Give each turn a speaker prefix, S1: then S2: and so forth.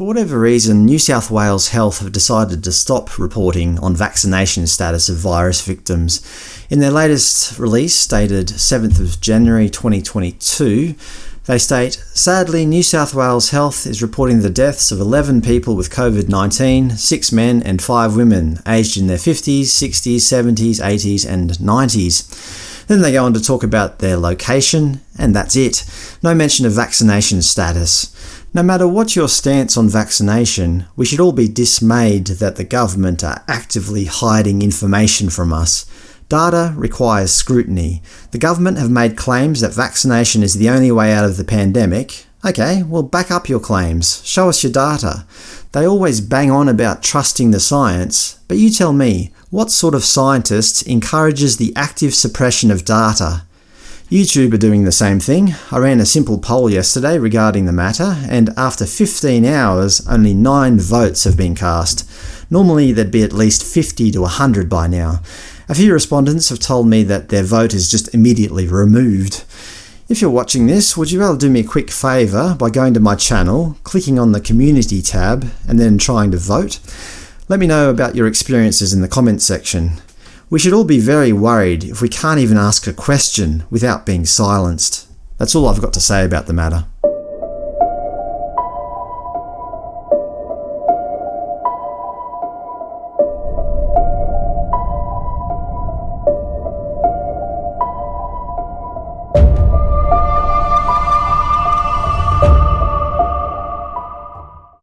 S1: For whatever reason, New South Wales Health have decided to stop reporting on vaccination status of virus victims. In their latest release, dated 7th of January 2022, they state, Sadly, New South Wales Health is reporting the deaths of 11 people with COVID-19, 6 men and 5 women, aged in their 50s, 60s, 70s, 80s and 90s. Then they go on to talk about their location, and that's it. No mention of vaccination status. No matter what your stance on vaccination, we should all be dismayed that the government are actively hiding information from us. Data requires scrutiny. The government have made claims that vaccination is the only way out of the pandemic. Ok, well back up your claims. Show us your data. They always bang on about trusting the science, but you tell me, what sort of scientist encourages the active suppression of data? YouTube are doing the same thing. I ran a simple poll yesterday regarding the matter, and after 15 hours only 9 votes have been cast. Normally there'd be at least 50 to 100 by now. A few respondents have told me that their vote is just immediately removed. If you're watching this, would you be able to do me a quick favour by going to my channel, clicking on the Community tab, and then trying to vote? Let me know about your experiences in the comments section. We should all be very worried if we can't even ask a question without being silenced. That's all I've got to say about the matter.